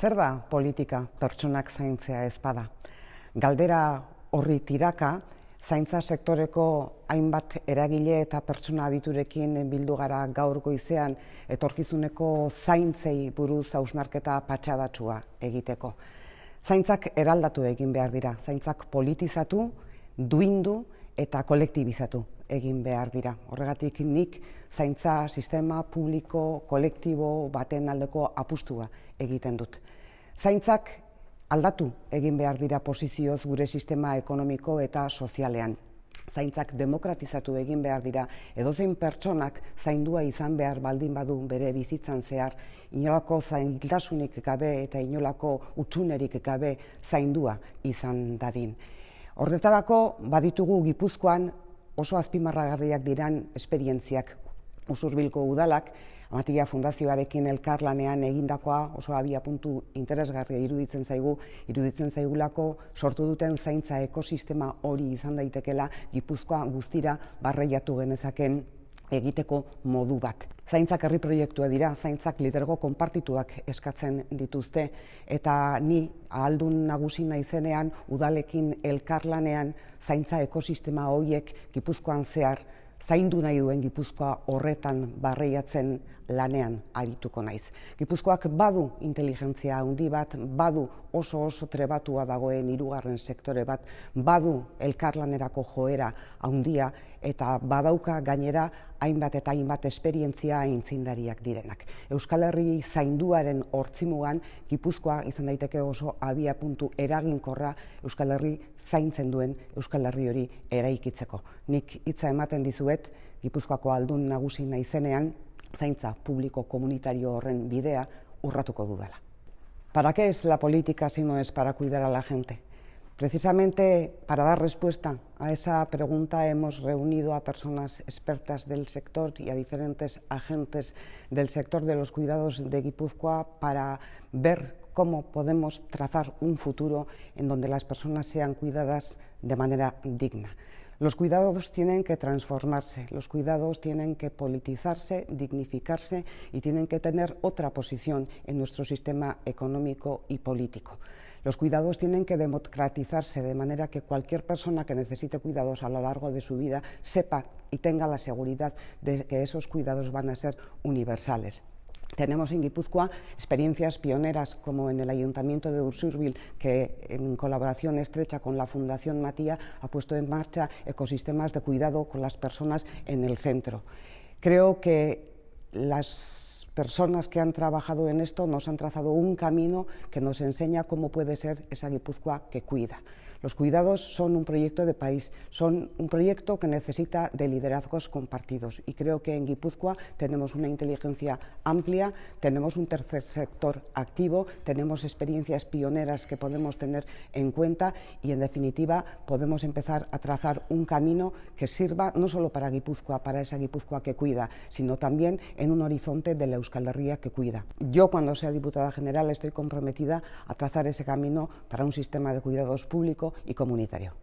Zer da politika pertsonak zaintzea ezpada? Galdera horri tiraka, zaintza sektoreko hainbat eragile eta pertsona aditurekin bildu gara gaur goizean etorkizuneko zaintzei buruz hausnarketa patxadatsua egiteko. Zaintzak eraldatu egin behar dira, zaintzak politizatu, duindu eta kolektibizatu egin behar dira. Horregatik nik zaintza sistema publiko kolektibo baten aldeko apustua egiten dut. Zaintzak aldatu egin behar dira posizioz gure sistema ekonomiko eta sozialean. Zaintzak demokratizatu egin behar dira, edozein pertsonak zaindua izan behar baldin badu bere bizitzan zehar, inolako zaintasunik gabe eta inolako utxunerik gabe zaindua izan dadin. Horretarako baditugu Gipuzkoan oso azpimarragarriak diran esperientziak usurbilko udalak, Amatia Fundazioarekin elkarlanean egindakoa oso abia puntu interesgarria iruditzen zaigu, iruditzen zaigulako sortu duten zaintza ekosistema hori izan daitekela Gipuzkoa guztira barreiatu genezaken egiteko modu bat. Zaintzak herri proiektua dira, zaintzak lidergo konpartituak eskatzen dituzte eta ni ahaldun nagusi naizenean udalekin elkarlanean zaintza ekosistema horiek Gipuzkoan zehar zaindu nahi duen Gipuzkoa horretan barreiatzen lanean arituko naiz. Gipuzkoak badu inteligentzia handi bat, badu oso oso trebatua dagoen hirugarren sektore bat, badu elkarlanerako joera handia eta badauka gainera hainbat eta hainbat esperientzia aintzindariak direnak. Euskal Herri zainduaren hortzimugan Gipuzkoa izan daiteke oso abia puntu eraginkorra Euskal Herri zaintzen duen Euskal Herri hori eraikitzeko. Nik hitza ematen dizuet Gipuzkoako aldun nagusi naizenean zaintza publiko komunitario horren bidea urratuko dudala. ¿Para qué es la política si no es para cuidar a la gente? Precisamente para dar respuesta a esa pregunta hemos reunido a personas expertas del sector y a diferentes agentes del sector de los cuidados de Guipúzcoa para ver cómo podemos trazar un futuro en donde las personas sean cuidadas de manera digna. Los cuidados tienen que transformarse, los cuidados tienen que politizarse, dignificarse y tienen que tener otra posición en nuestro sistema económico y político. Los cuidados tienen que democratizarse de manera que cualquier persona que necesite cuidados a lo largo de su vida sepa y tenga la seguridad de que esos cuidados van a ser universales. Tenemos en Guipúzcoa experiencias pioneras como en el Ayuntamiento de Ursurbil, que en colaboración estrecha con la Fundación Matía ha puesto en marcha ecosistemas de cuidado con las personas en el centro. Creo que las personas que han trabajado en esto nos han trazado un camino que nos enseña cómo puede ser esa Guipúzcoa que cuida. Los cuidados son un proyecto de país, son un proyecto que necesita de liderazgos compartidos y creo que en Guipúzcoa tenemos una inteligencia amplia, tenemos un tercer sector activo, tenemos experiencias pioneras que podemos tener en cuenta y en definitiva podemos empezar a trazar un camino que sirva no solo para Guipúzcoa, para esa Guipúzcoa que cuida, sino también en un horizonte de la Euskal Herria que cuida. Yo cuando sea diputada general estoy comprometida a trazar ese camino para un sistema de cuidados público y comunitario.